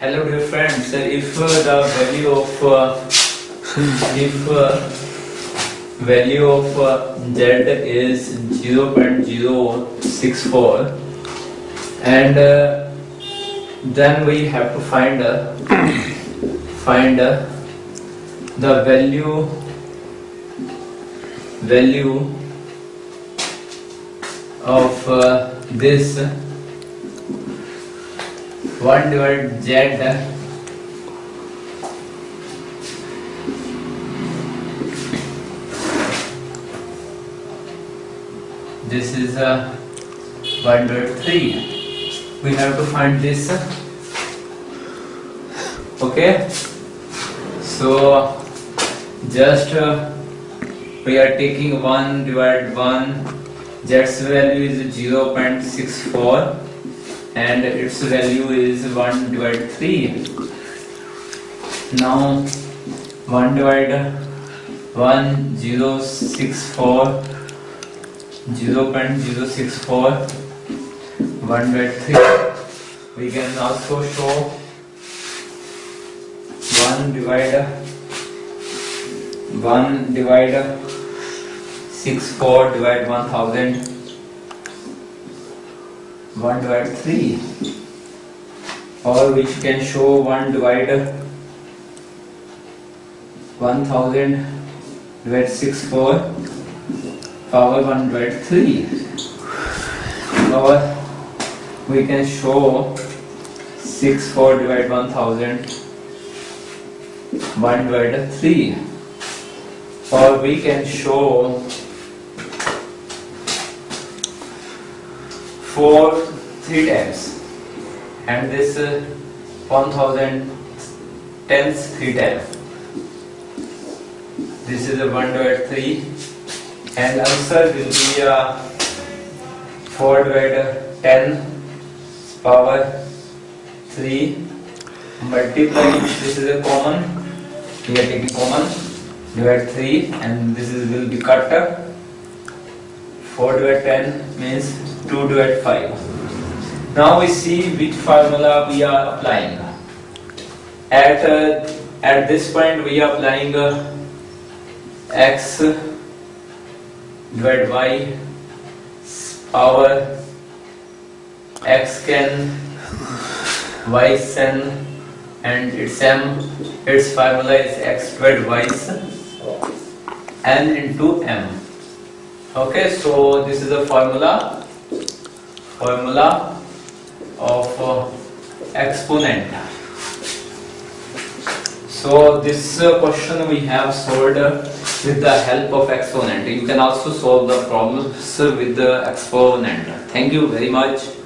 Hello dear friends, if the value of uh, if uh, value of uh, z is 0.064 and then we have to find find the value value of this 1 divided z this is a uh, 1 divided 3 we have to find this. Okay? So just uh, we are taking 1 divided 1 z's value is 0.64 and its value is 1 divided 3 now 1 divided 1 0 64 0.064 1 by 3 we can also show 1 divider 1 divided 6 4 divide 1000 1 divide 3 or which can show 1 divider 1000 divide 64 power 1 divided 3 or we can show 6 4 divided 1000 1 divided 3 or we can show 4 3 times. And this uh, 1000 tens 3 times. This is a 1 divided 3 and answer will be uh, 4 divided 10 power 3 multiply this is a common. We are taking common. Divide 3 and this is will be cut 4 divided 10 means 2 divided 5 now we see which formula we are applying. At uh, at this point we are applying uh, x divide y power x can y sen and its m its formula is x squared y n into m okay so this is the formula formula of uh, exponent so this uh, question we have solved uh, with the help of exponent. You can also solve the problems with the exponent. Thank you very much.